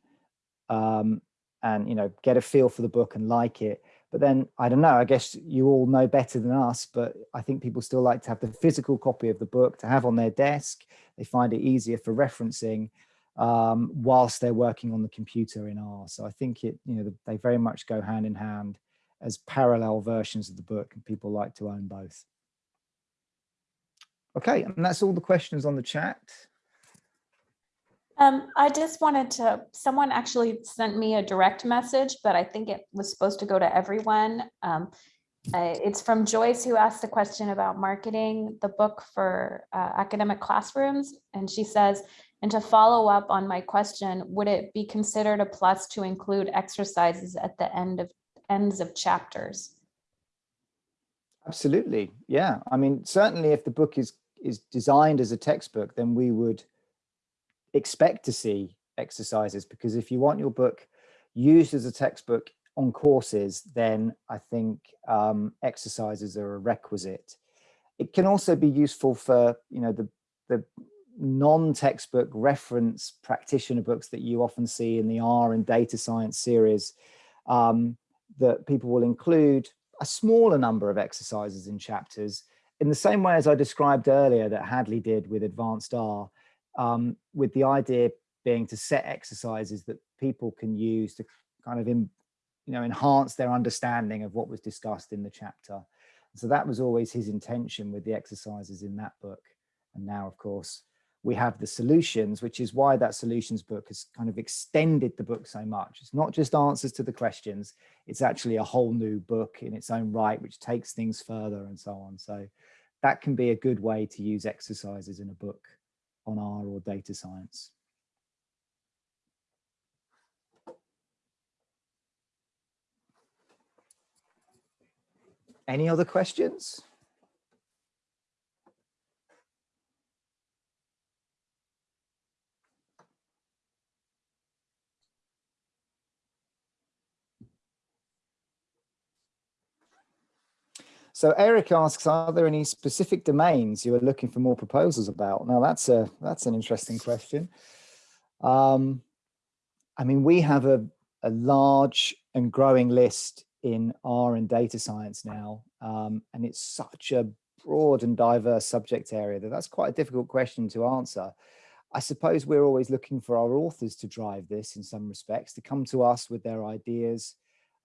Speaker 2: um, and, you know, get a feel for the book and like it, but then, I don't know, I guess you all know better than us, but I think people still like to have the physical copy of the book to have on their desk. They find it easier for referencing um, whilst they're working on the computer in R. So I think it, you know, they very much go hand in hand as parallel versions of the book and people like to own both. Okay, and that's all the questions on the chat.
Speaker 5: Um, I just wanted to, someone actually sent me a direct message, but I think it was supposed to go to everyone. Um, uh, it's from Joyce who asked the question about marketing the book for uh, academic classrooms. And she says, and to follow up on my question, would it be considered a plus to include exercises at the end of ends of chapters?
Speaker 2: Absolutely. Yeah. I mean, certainly if the book is is designed as a textbook, then we would expect to see exercises because if you want your book used as a textbook on courses, then I think um, exercises are a requisite. It can also be useful for, you know, the, the non-textbook reference practitioner books that you often see in the R and data science series um, that people will include a smaller number of exercises in chapters in the same way as I described earlier that Hadley did with advanced R um, with the idea being to set exercises that people can use to kind of in, you know enhance their understanding of what was discussed in the chapter. So that was always his intention with the exercises in that book. And now, of course, we have the solutions, which is why that solutions book has kind of extended the book so much. It's not just answers to the questions, it's actually a whole new book in its own right, which takes things further and so on. So that can be a good way to use exercises in a book on R or data science. Any other questions? So Eric asks, are there any specific domains you are looking for more proposals about? Now that's a that's an interesting question. Um, I mean, we have a, a large and growing list in R and data science now, um, and it's such a broad and diverse subject area that that's quite a difficult question to answer. I suppose we're always looking for our authors to drive this in some respects, to come to us with their ideas,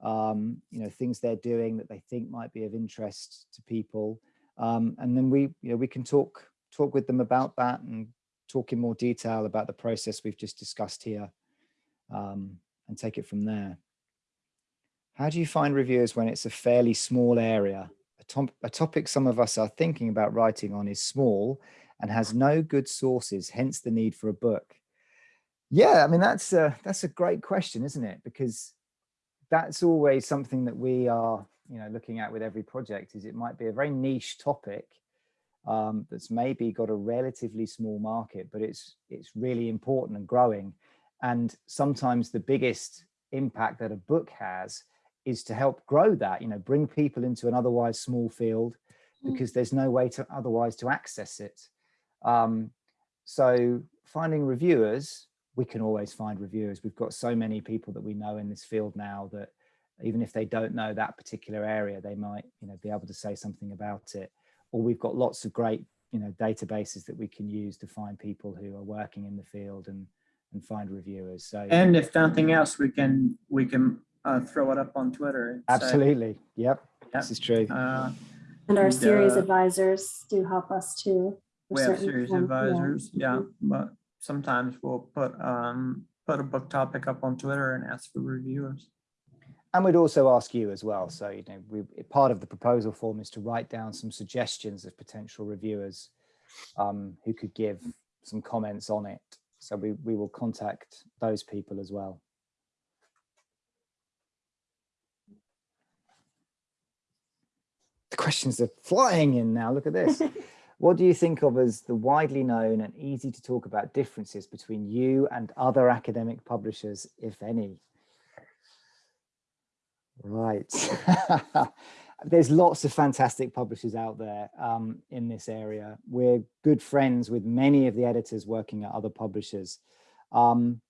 Speaker 2: um, you know, things they're doing that they think might be of interest to people. Um, and then we, you know, we can talk talk with them about that and talk in more detail about the process we've just discussed here um, and take it from there. How do you find reviewers when it's a fairly small area? A, top, a topic some of us are thinking about writing on is small and has no good sources, hence the need for a book. Yeah, I mean, that's a, that's a great question, isn't it? Because that's always something that we are you know, looking at with every project is it might be a very niche topic um, that's maybe got a relatively small market, but it's it's really important and growing. And sometimes the biggest impact that a book has is to help grow that, you know, bring people into an otherwise small field because there's no way to otherwise to access it. Um, so finding reviewers, we can always find reviewers. We've got so many people that we know in this field now that even if they don't know that particular area, they might, you know, be able to say something about it. Or we've got lots of great, you know, databases that we can use to find people who are working in the field and and find reviewers. So
Speaker 1: and if nothing else, we can we can uh, throw it up on Twitter.
Speaker 2: Absolutely. Say, yep. yep. This is true.
Speaker 3: Uh, and our and, series uh, advisors do help us too.
Speaker 1: We have series advisors, yeah. yeah. Mm -hmm. But sometimes we'll put um put a book topic up on Twitter and ask for reviewers
Speaker 2: and we'd also ask you as well. So, you know, we, part of the proposal form is to write down some suggestions of potential reviewers um, who could give some comments on it. So we, we will contact those people as well. The questions are flying in now. Look at this. (laughs) what do you think of as the widely known and easy to talk about differences between you and other academic publishers, if any? Right. (laughs) There's lots of fantastic publishers out there um, in this area. We're good friends with many of the editors working at other publishers. Um,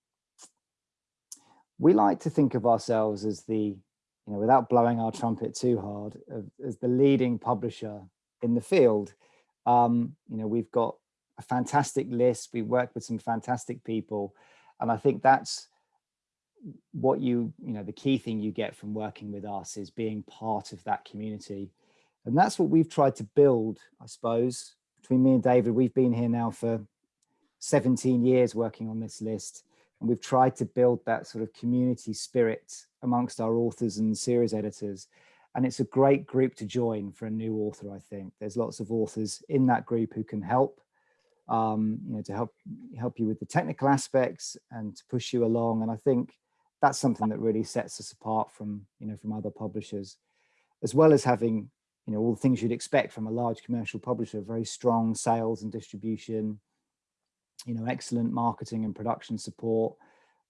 Speaker 2: we like to think of ourselves as the, you know, without blowing our trumpet too hard, as the leading publisher in the field. Um, you know, we've got a fantastic list. We work with some fantastic people. And I think that's what you, you know, the key thing you get from working with us is being part of that community. And that's what we've tried to build, I suppose, between me and David. We've been here now for 17 years working on this list. And we've tried to build that sort of community spirit amongst our authors and series editors. And it's a great group to join for a new author, I think. There's lots of authors in that group who can help, um, you know, to help help you with the technical aspects and to push you along. And I think that's something that really sets us apart from, you know, from other publishers, as well as having, you know, all the things you'd expect from a large commercial publisher, very strong sales and distribution, you know, excellent marketing and production support.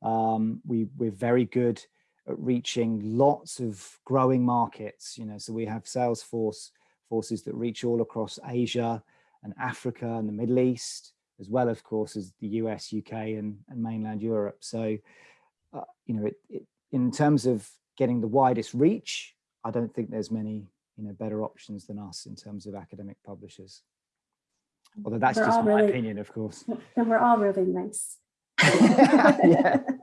Speaker 2: Um, we, we're very good at reaching lots of growing markets, you know, so we have sales force forces that reach all across Asia and Africa and the Middle East, as well, of course, as the US, UK and, and mainland Europe. So uh, you know, it, it, in terms of getting the widest reach, I don't think there's many, you know, better options than us in terms of academic publishers. Although that's we're just my really, opinion, of course.
Speaker 3: And we're all really nice. (laughs)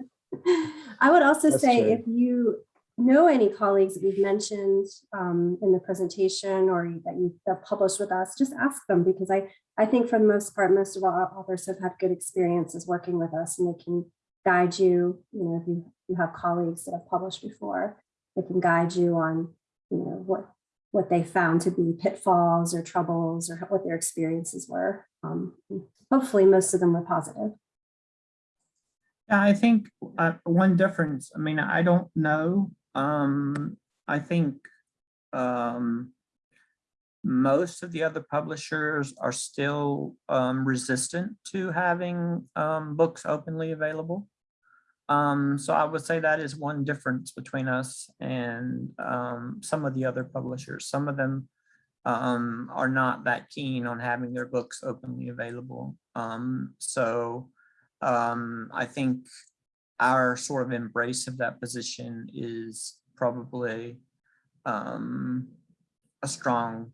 Speaker 3: I would also that's say true. if you know any colleagues that we've mentioned um, in the presentation or that you've published with us, just ask them because I, I think for the most part, most of our authors have had good experiences working with us and they can guide you, you know, if you, you have colleagues that have published before, they can guide you on, you know, what what they found to be pitfalls or troubles or what their experiences were. Um, hopefully most of them were positive.
Speaker 1: Yeah, I think uh, one difference, I mean, I don't know. Um, I think um, most of the other publishers are still um, resistant to having um, books openly available. Um, so I would say that is one difference between us and um, some of the other publishers. Some of them are not that keen on having their books openly available. So um, I think our sort of embrace of that position is probably um, a strong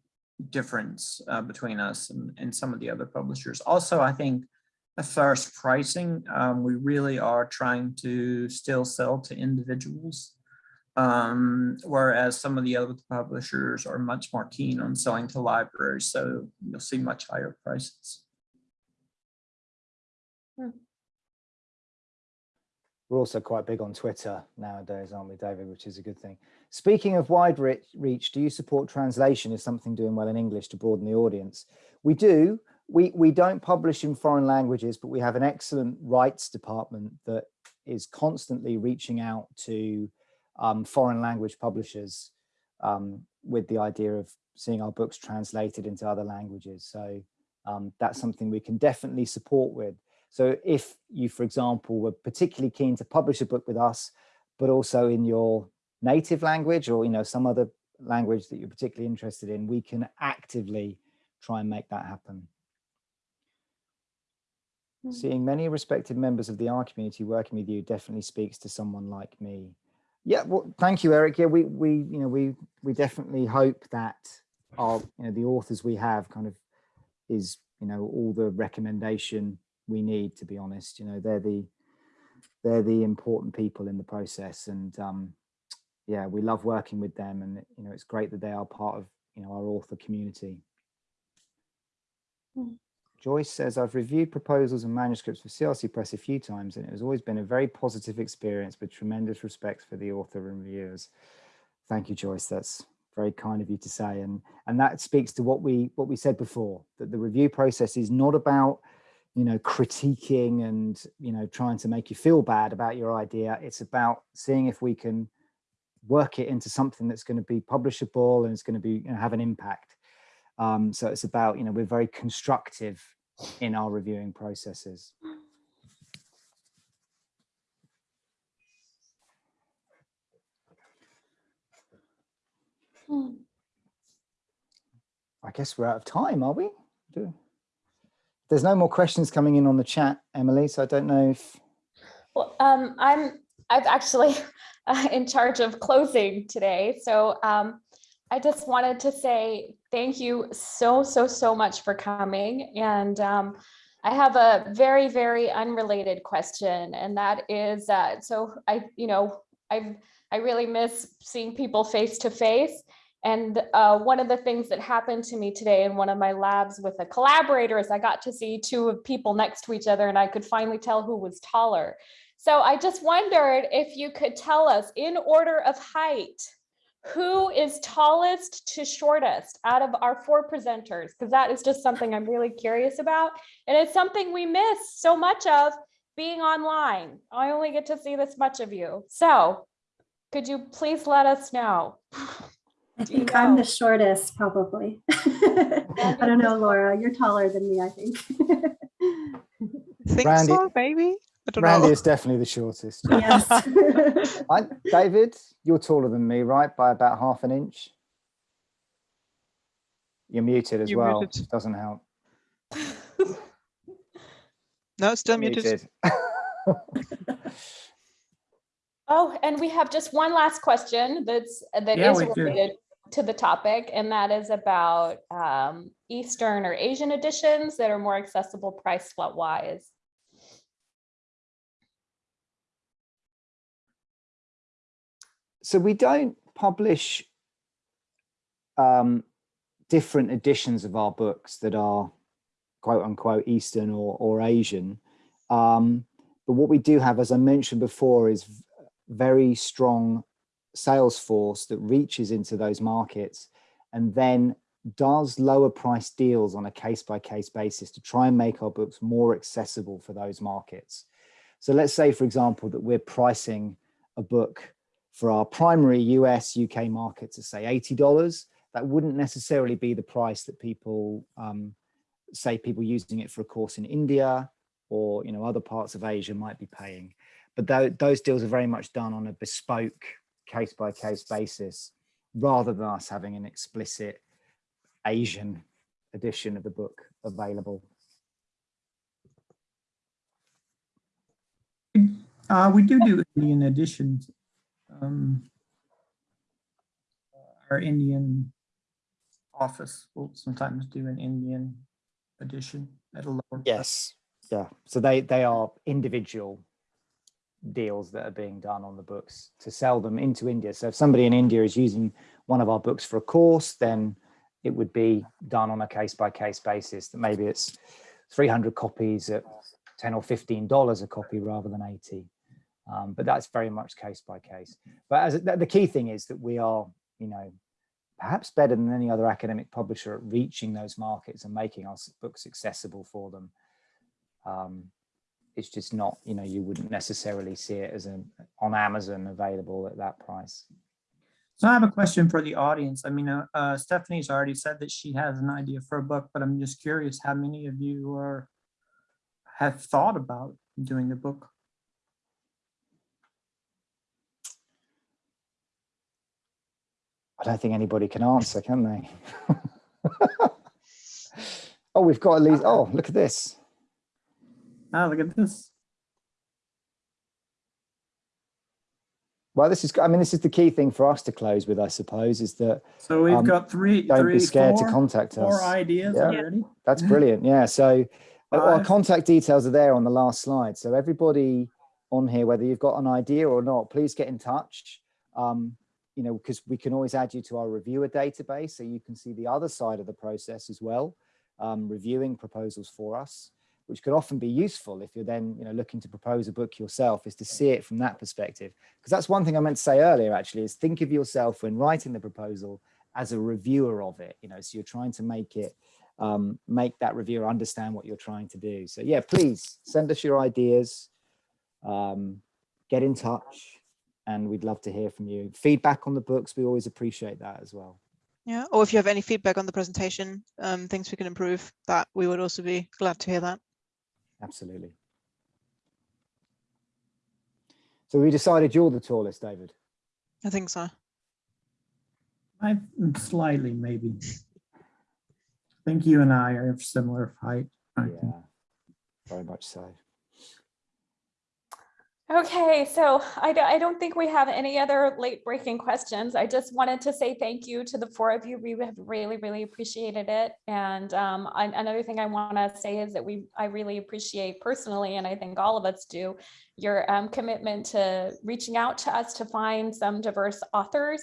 Speaker 1: difference uh, between us and, and some of the other publishers. Also, I think far as pricing, um, we really are trying to still sell to individuals, um, whereas some of the other publishers are much more keen on selling to libraries. So you'll see much higher prices.
Speaker 2: We're also quite big on Twitter nowadays, aren't we, David, which is a good thing. Speaking of wide reach, do you support translation as something doing well in English to broaden the audience? We do. We, we don't publish in foreign languages, but we have an excellent rights department that is constantly reaching out to um, foreign language publishers um, with the idea of seeing our books translated into other languages. So um, that's something we can definitely support with. So if you, for example, were particularly keen to publish a book with us, but also in your native language or you know some other language that you're particularly interested in, we can actively try and make that happen. Mm. Seeing many respected members of the R community working with you definitely speaks to someone like me. Yeah, well, thank you, Eric. Yeah, we we you know we we definitely hope that our you know the authors we have kind of is you know all the recommendation we need. To be honest, you know they're the they're the important people in the process, and um, yeah, we love working with them, and you know it's great that they are part of you know our author community. Mm. Joyce says, I've reviewed proposals and manuscripts for CRC Press a few times, and it has always been a very positive experience with tremendous respect for the author and reviewers. Thank you, Joyce. That's very kind of you to say. And, and that speaks to what we, what we said before, that the review process is not about, you know, critiquing and, you know, trying to make you feel bad about your idea. It's about seeing if we can work it into something that's going to be publishable and it's going to be, you know, have an impact. Um, so it's about, you know, we're very constructive in our reviewing processes. I guess we're out of time, are we? Do There's no more questions coming in on the chat, Emily, so I don't know if...
Speaker 5: Well, um, I'm I'm actually (laughs) in charge of closing today. So um, I just wanted to say thank you so, so, so much for coming. And um, I have a very, very unrelated question. And that is, uh, so I, you know, I've, I really miss seeing people face to face. And uh, one of the things that happened to me today in one of my labs with a collaborator is I got to see two people next to each other and I could finally tell who was taller. So I just wondered if you could tell us in order of height, who is tallest to shortest out of our four presenters? Because that is just something I'm really curious about. And it's something we miss so much of being online. I only get to see this much of you. So could you please let us know?
Speaker 3: I think know? I'm the shortest, probably. (laughs) I don't know, (laughs) Laura, you're taller than me, I think.
Speaker 4: think Randi, so, maybe?
Speaker 2: Randi know. is definitely the shortest.
Speaker 3: Yes. (laughs)
Speaker 2: I, David, you're taller than me, right? By about half an inch. You're muted as you're well. Muted. Doesn't help.
Speaker 4: no, still muted. muted.
Speaker 5: oh, and we have just one last question that's that yeah, is related do. To the topic, and that is about um, Eastern or Asian editions that are more accessible price wise.
Speaker 2: so we don't publish um, different editions of our books that are quote unquote Eastern or, or Asian. Um, but what we do have, as I mentioned before, is very strong sales force that reaches into those markets and then does lower price deals on a case by case basis to try and make our books more accessible for those markets. So let's say, for example, that we're pricing a book for our primary US, UK market to say $80, that wouldn't necessarily be the price that people, um, say people using it for a course in India or you know other parts of Asia might be paying. But th those deals are very much done on a bespoke case by case basis rather than us having an explicit Asian edition of the book available.
Speaker 1: Uh, we do do Indian editions. Um, our Indian office will sometimes do an Indian edition at a lower
Speaker 2: yes. Yeah. So they they are individual deals that are being done on the books to sell them into India so if somebody in India is using one of our books for a course then it would be done on a case-by-case basis that maybe it's 300 copies at 10 or 15 dollars a copy rather than 80 Um, but that's very much case by case. But as the the key thing is that we are, you know, perhaps better than any other academic publisher at reaching those markets and making our books accessible for them. Um, it's just not, you know, you wouldn't necessarily see it as an on Amazon available at that price.
Speaker 1: So I have a question for the audience. I mean, uh, uh, Stephanie's already said that she has an idea for a book, but I'm just curious how many of you are have thought about doing a book?
Speaker 2: I don't think anybody can answer, can they? (laughs) oh, we've got at least, oh, look at this.
Speaker 1: Ah, look at this.
Speaker 2: Well, this is, I mean, this is the key thing for us to close with, I suppose, is that
Speaker 1: So we've
Speaker 2: Um,
Speaker 1: got three,
Speaker 2: don't
Speaker 1: three,
Speaker 2: be scared
Speaker 1: four-
Speaker 2: to contact us.
Speaker 1: ideas
Speaker 2: Yeah.
Speaker 1: already.
Speaker 2: That's brilliant. Yeah. So (laughs) uh, our contact details are there on the last slide. So everybody on here, whether you've got an idea or not, please get in touch. Um, you know, because we can always add you to our reviewer database so you can see the other side of the process as well, um, reviewing proposals for us, which could often be useful if you're then, you know, looking to propose a book yourself is to see it from that perspective. Because that's one thing I meant to say earlier, actually, is think of yourself when writing the proposal as a reviewer of it, you know, so you're trying to make it um, make that reviewer understand what you're trying to do. So yeah, please send us your ideas, um, get in touch, and we'd love to hear from you. Feedback on the books, we always appreciate that as well.
Speaker 4: Yeah, or if you have any feedback on the presentation, um, things we can improve, that we would also be glad to hear that.
Speaker 2: Absolutely. So we decided you're the tallest, David.
Speaker 4: I think so.
Speaker 1: I'm slightly maybe. I think you and I are of similar height. I think.
Speaker 2: Yeah, very much so.
Speaker 5: Okay, so I don't, I don't think we have any other late breaking questions. I just wanted to say thank you to the four of you. We have really, really appreciated it. And um, I- another thing I want to say is that we, I really appreciate personally, and I think all of us do, your um, commitment to reaching out to us to find some diverse authors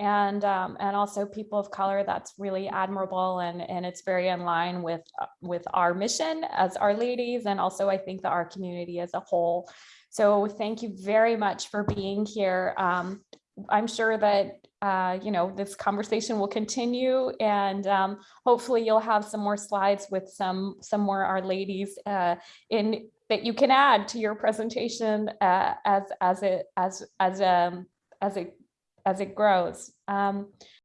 Speaker 5: and um, and also people of color. That's really admirable, and and it's very in line with uh, with our mission as R ladies, and also I think that our community as a whole. So thank you very much for being here. Um, I'm sure that, uh, you know, this conversation will continue and um, hopefully you'll have some more slides with some, some more R ladies uh, in that you can add to your presentation uh, as, as it, as, as, um, as it, as it grows. Um,